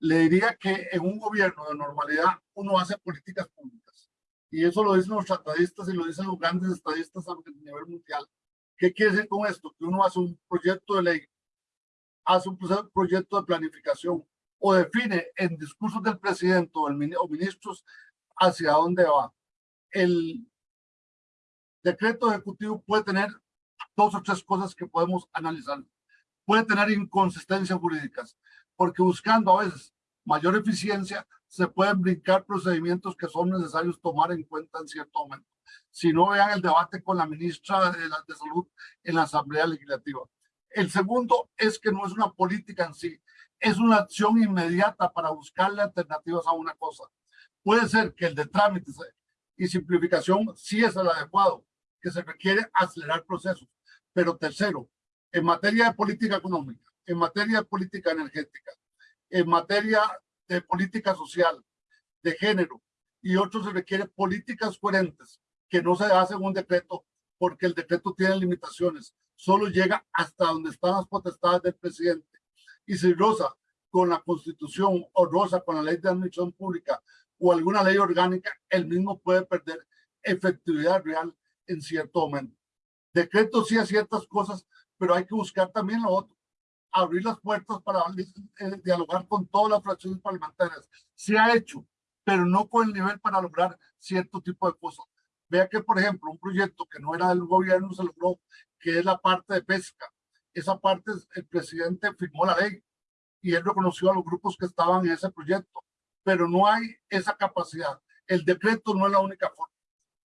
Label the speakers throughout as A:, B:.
A: le diría que en un gobierno de normalidad uno hace políticas públicas. Y eso lo dicen los tratadistas y lo dicen los grandes estadistas a nivel mundial. ¿Qué quiere decir con esto? Que uno hace un proyecto de ley, hace un proyecto de planificación o define en discursos del presidente o, o ministros hacia dónde va. El decreto ejecutivo puede tener dos o tres cosas que podemos analizar. Puede tener inconsistencias jurídicas, porque buscando a veces mayor eficiencia, se pueden brincar procedimientos que son necesarios tomar en cuenta en cierto momento. Si no vean el debate con la ministra de, la, de Salud en la Asamblea Legislativa. El segundo es que no es una política en sí, es una acción inmediata para buscarle alternativas a una cosa. Puede ser que el de trámites y simplificación sí es el adecuado, que se requiere acelerar procesos. Pero tercero, en materia de política económica, en materia de política energética, en materia de política social, de género y otros se requiere políticas coherentes que no se hacen un decreto porque el decreto tiene limitaciones. Solo llega hasta donde están las potestades del presidente. Y si rosa con la constitución o rosa con la ley de admisión pública o alguna ley orgánica, el mismo puede perder efectividad real en cierto momento. Decreto sí a ciertas cosas, pero hay que buscar también lo otro. Abrir las puertas para eh, dialogar con todas las fracciones parlamentarias. Se ha hecho, pero no con el nivel para lograr cierto tipo de cosas. Vea que, por ejemplo, un proyecto que no era del gobierno se logró, que es la parte de pesca. Esa parte, el presidente firmó la ley y él reconoció a los grupos que estaban en ese proyecto, pero no hay esa capacidad. El decreto no es la única forma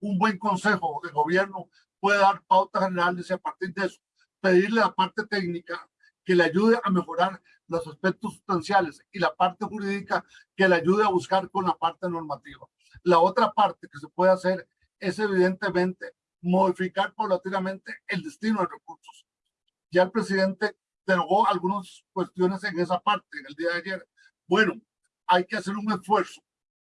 A: un buen consejo de gobierno puede dar pautas generales y a partir de eso pedirle a la parte técnica que le ayude a mejorar los aspectos sustanciales y la parte jurídica que le ayude a buscar con la parte normativa. La otra parte que se puede hacer es evidentemente modificar paulatinamente el destino de recursos. Ya el presidente derogó algunas cuestiones en esa parte en el día de ayer. Bueno, hay que hacer un esfuerzo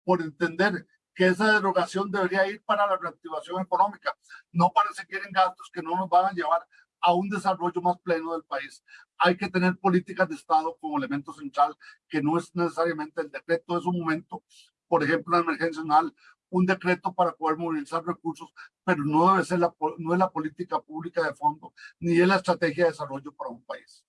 A: por entender que esa derogación debería ir para la reactivación económica, no para seguir en gastos que no nos van a llevar a un desarrollo más pleno del país. Hay que tener políticas de Estado como elemento central, que no es necesariamente el decreto de su momento, por ejemplo, la emergencia nacional, un decreto para poder movilizar recursos, pero no debe ser la, no es la política pública de fondo, ni es la estrategia de desarrollo para un país.